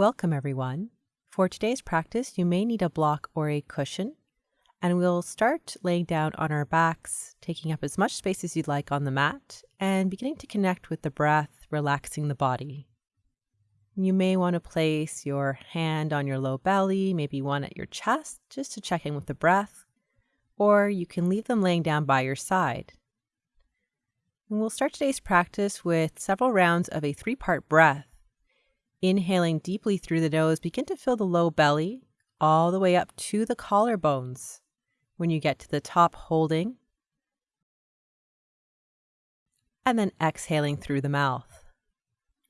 Welcome, everyone. For today's practice, you may need a block or a cushion, and we'll start laying down on our backs, taking up as much space as you'd like on the mat, and beginning to connect with the breath, relaxing the body. You may want to place your hand on your low belly, maybe one at your chest, just to check in with the breath, or you can leave them laying down by your side. And we'll start today's practice with several rounds of a three part breath. Inhaling deeply through the nose, begin to fill the low belly all the way up to the collarbones. When you get to the top, holding. And then exhaling through the mouth.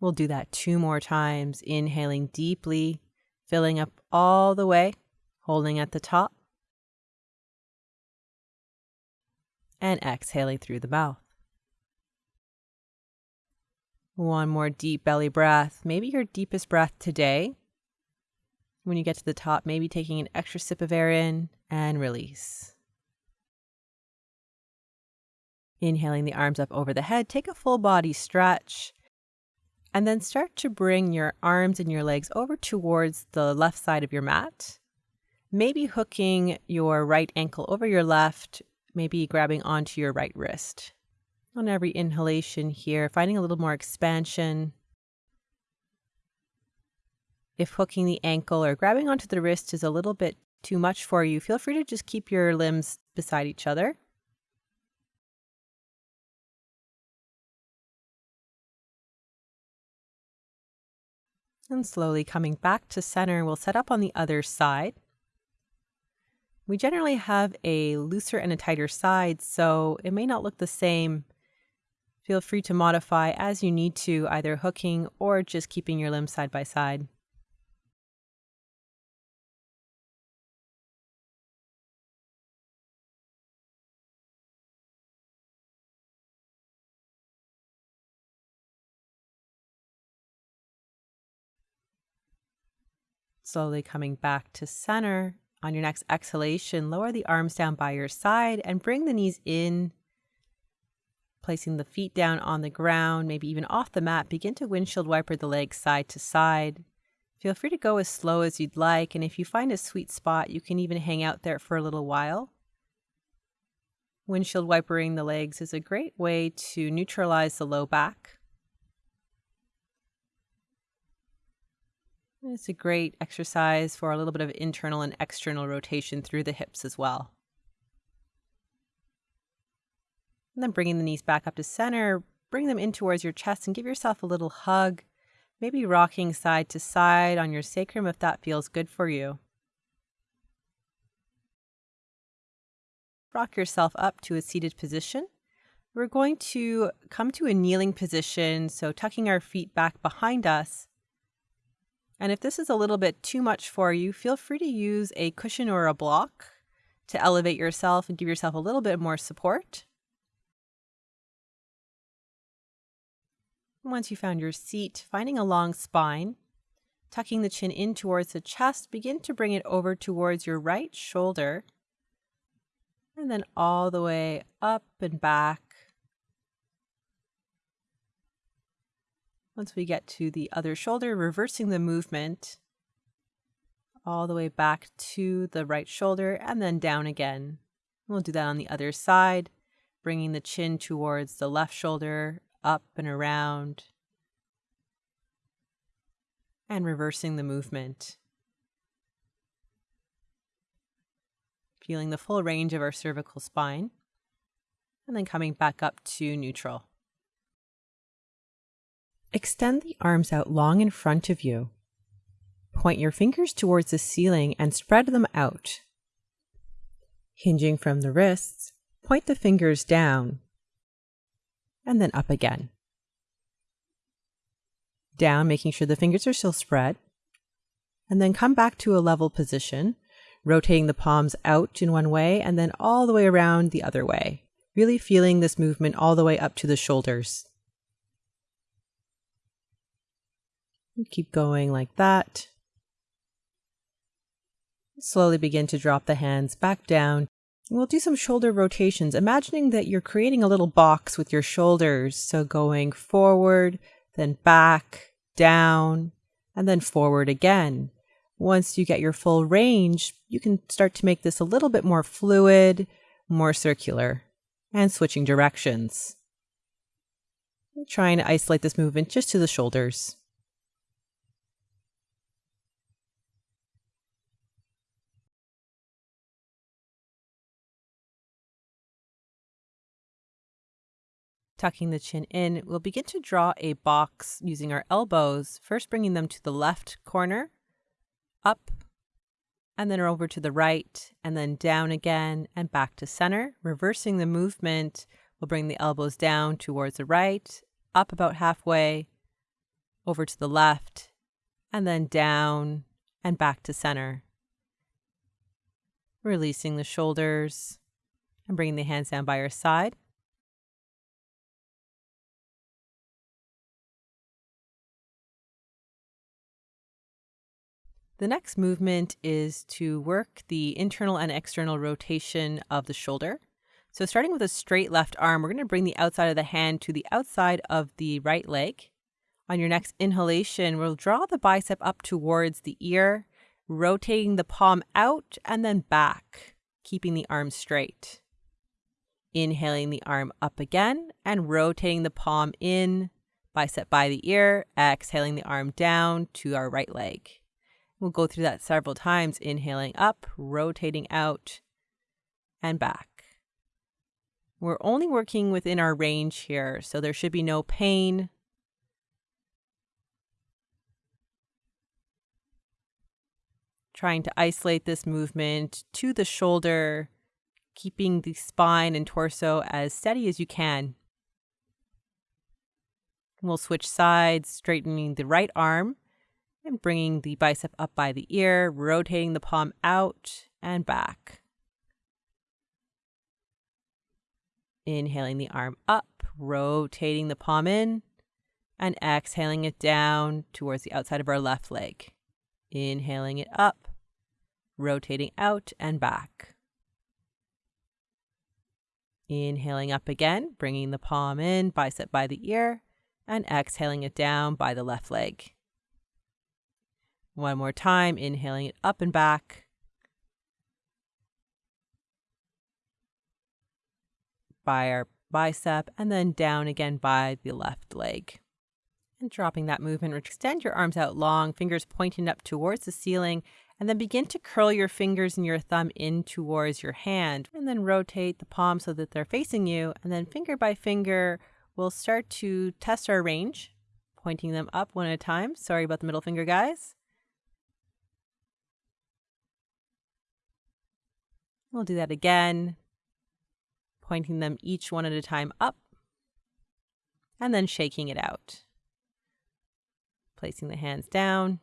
We'll do that two more times, inhaling deeply, filling up all the way, holding at the top. And exhaling through the mouth. One more deep belly breath, maybe your deepest breath today. When you get to the top, maybe taking an extra sip of air in and release. Inhaling the arms up over the head, take a full body stretch. And then start to bring your arms and your legs over towards the left side of your mat. Maybe hooking your right ankle over your left, maybe grabbing onto your right wrist on every inhalation here, finding a little more expansion. If hooking the ankle or grabbing onto the wrist is a little bit too much for you, feel free to just keep your limbs beside each other. And slowly coming back to center, we'll set up on the other side. We generally have a looser and a tighter side, so it may not look the same Feel free to modify as you need to, either hooking or just keeping your limbs side by side. Slowly coming back to center. On your next exhalation, lower the arms down by your side and bring the knees in Placing the feet down on the ground, maybe even off the mat, begin to windshield wiper the legs side to side. Feel free to go as slow as you'd like, and if you find a sweet spot, you can even hang out there for a little while. Windshield wipering the legs is a great way to neutralize the low back. It's a great exercise for a little bit of internal and external rotation through the hips as well. And then bringing the knees back up to center, bring them in towards your chest and give yourself a little hug. Maybe rocking side to side on your sacrum if that feels good for you. Rock yourself up to a seated position. We're going to come to a kneeling position, so tucking our feet back behind us. And if this is a little bit too much for you, feel free to use a cushion or a block to elevate yourself and give yourself a little bit more support. Once you found your seat, finding a long spine, tucking the chin in towards the chest, begin to bring it over towards your right shoulder, and then all the way up and back. Once we get to the other shoulder, reversing the movement all the way back to the right shoulder and then down again. We'll do that on the other side, bringing the chin towards the left shoulder up and around, and reversing the movement. Feeling the full range of our cervical spine, and then coming back up to neutral. Extend the arms out long in front of you. Point your fingers towards the ceiling and spread them out. Hinging from the wrists, point the fingers down and then up again. Down, making sure the fingers are still spread. And then come back to a level position, rotating the palms out in one way and then all the way around the other way. Really feeling this movement all the way up to the shoulders. And Keep going like that. Slowly begin to drop the hands back down We'll do some shoulder rotations, imagining that you're creating a little box with your shoulders. So going forward, then back, down, and then forward again. Once you get your full range, you can start to make this a little bit more fluid, more circular, and switching directions. Trying to isolate this movement just to the shoulders. Tucking the chin in, we'll begin to draw a box using our elbows, first bringing them to the left corner, up, and then over to the right, and then down again and back to center. Reversing the movement, we'll bring the elbows down towards the right, up about halfway, over to the left, and then down and back to center. Releasing the shoulders and bringing the hands down by your side. The next movement is to work the internal and external rotation of the shoulder. So starting with a straight left arm, we're going to bring the outside of the hand to the outside of the right leg. On your next inhalation, we'll draw the bicep up towards the ear, rotating the palm out and then back, keeping the arm straight. Inhaling the arm up again and rotating the palm in, bicep by the ear, exhaling the arm down to our right leg. We'll go through that several times, inhaling up, rotating out, and back. We're only working within our range here, so there should be no pain. Trying to isolate this movement to the shoulder, keeping the spine and torso as steady as you can. We'll switch sides, straightening the right arm and bringing the bicep up by the ear, rotating the palm out and back. Inhaling the arm up, rotating the palm in, and exhaling it down towards the outside of our left leg. Inhaling it up, rotating out and back. Inhaling up again, bringing the palm in, bicep by the ear, and exhaling it down by the left leg. One more time, inhaling it up and back. By our bicep and then down again by the left leg. And dropping that movement, extend your arms out long, fingers pointing up towards the ceiling, and then begin to curl your fingers and your thumb in towards your hand. And then rotate the palms so that they're facing you. And then finger by finger, we'll start to test our range, pointing them up one at a time. Sorry about the middle finger, guys. We'll do that again, pointing them each one at a time up, and then shaking it out. Placing the hands down.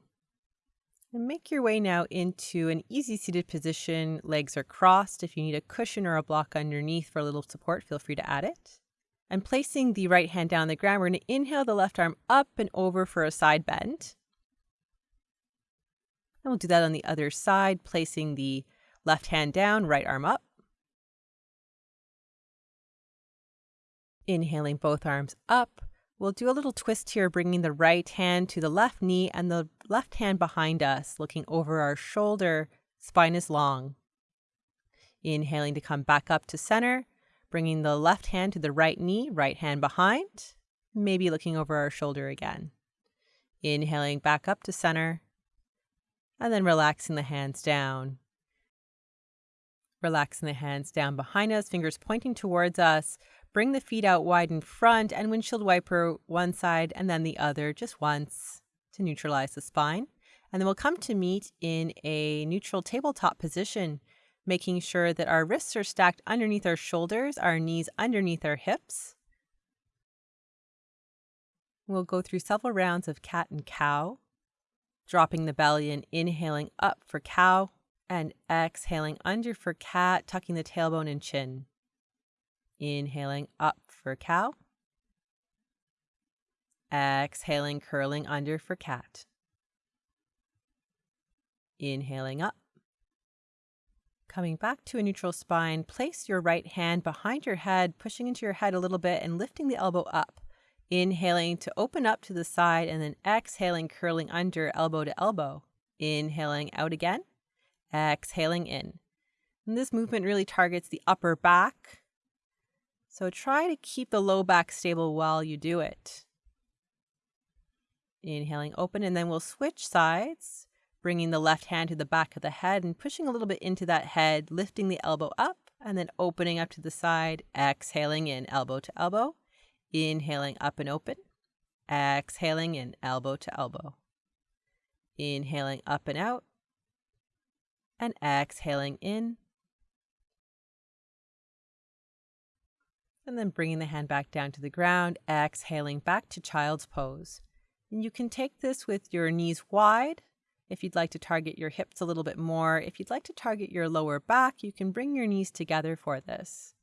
And make your way now into an easy seated position. Legs are crossed. If you need a cushion or a block underneath for a little support, feel free to add it. And placing the right hand down on the ground, we're going to inhale the left arm up and over for a side bend. And we'll do that on the other side, placing the Left hand down, right arm up. Inhaling both arms up. We'll do a little twist here, bringing the right hand to the left knee and the left hand behind us, looking over our shoulder. Spine is long. Inhaling to come back up to center, bringing the left hand to the right knee, right hand behind, maybe looking over our shoulder again. Inhaling back up to center, and then relaxing the hands down. Relaxing the hands down behind us, fingers pointing towards us. Bring the feet out wide in front and windshield wiper one side and then the other just once to neutralize the spine. And then we'll come to meet in a neutral tabletop position, making sure that our wrists are stacked underneath our shoulders, our knees underneath our hips. We'll go through several rounds of cat and cow, dropping the belly and inhaling up for cow, and exhaling under for cat, tucking the tailbone and chin. Inhaling up for cow. Exhaling, curling under for cat. Inhaling up. Coming back to a neutral spine, place your right hand behind your head, pushing into your head a little bit and lifting the elbow up. Inhaling to open up to the side and then exhaling, curling under elbow to elbow. Inhaling out again, exhaling in. And this movement really targets the upper back. So try to keep the low back stable while you do it. Inhaling open, and then we'll switch sides, bringing the left hand to the back of the head and pushing a little bit into that head, lifting the elbow up, and then opening up to the side, exhaling in elbow to elbow, inhaling up and open, exhaling in elbow to elbow, inhaling up and out, and exhaling in. And then bringing the hand back down to the ground, exhaling back to child's pose. And you can take this with your knees wide. If you'd like to target your hips a little bit more, if you'd like to target your lower back, you can bring your knees together for this.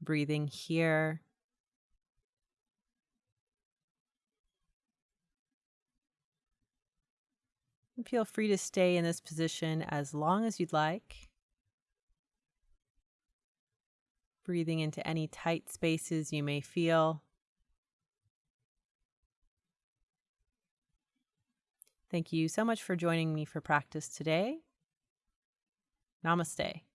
Breathing here. Feel free to stay in this position as long as you'd like. Breathing into any tight spaces you may feel. Thank you so much for joining me for practice today. Namaste.